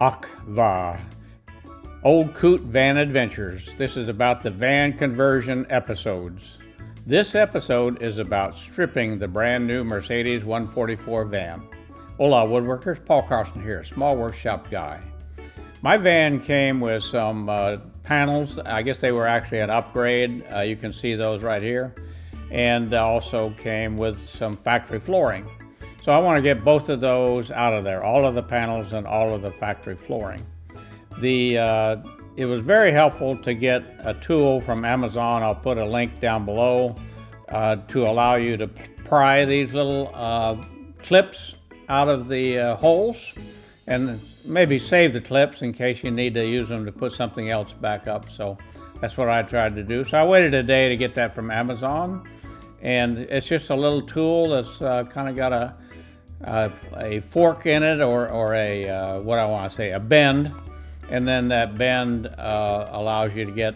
Akva, Old Coot Van Adventures. This is about the van conversion episodes. This episode is about stripping the brand new Mercedes 144 van. Hola woodworkers, Paul Carson here, small workshop guy. My van came with some uh, panels. I guess they were actually an upgrade. Uh, you can see those right here. And also came with some factory flooring. So I want to get both of those out of there, all of the panels and all of the factory flooring. The uh, it was very helpful to get a tool from Amazon. I'll put a link down below uh, to allow you to pry these little uh, clips out of the uh, holes and maybe save the clips in case you need to use them to put something else back up. So that's what I tried to do. So I waited a day to get that from Amazon. And it's just a little tool that's uh, kind of got a, a, a, fork in it or, or a, uh, what I want to say, a bend and then that bend uh, allows you to get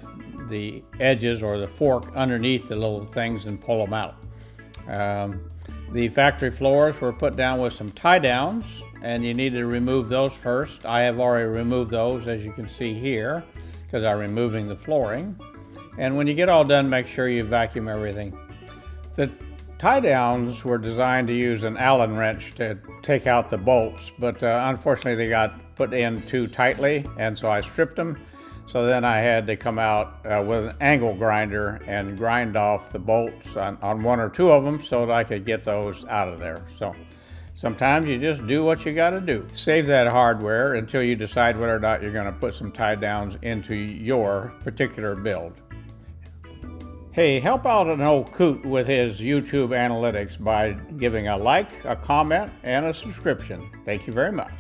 the edges or the fork underneath the little things and pull them out. Um, the factory floors were put down with some tie downs and you need to remove those first. I have already removed those as you can see here because I'm removing the flooring. And when you get all done, make sure you vacuum everything. The tie downs were designed to use an Allen wrench to take out the bolts, but uh, unfortunately they got put in too tightly, and so I stripped them. So then I had to come out uh, with an angle grinder and grind off the bolts on, on one or two of them so that I could get those out of there. So sometimes you just do what you got to do. Save that hardware until you decide whether or not you're going to put some tie downs into your particular build. Hey, help out an old coot with his YouTube analytics by giving a like, a comment, and a subscription. Thank you very much.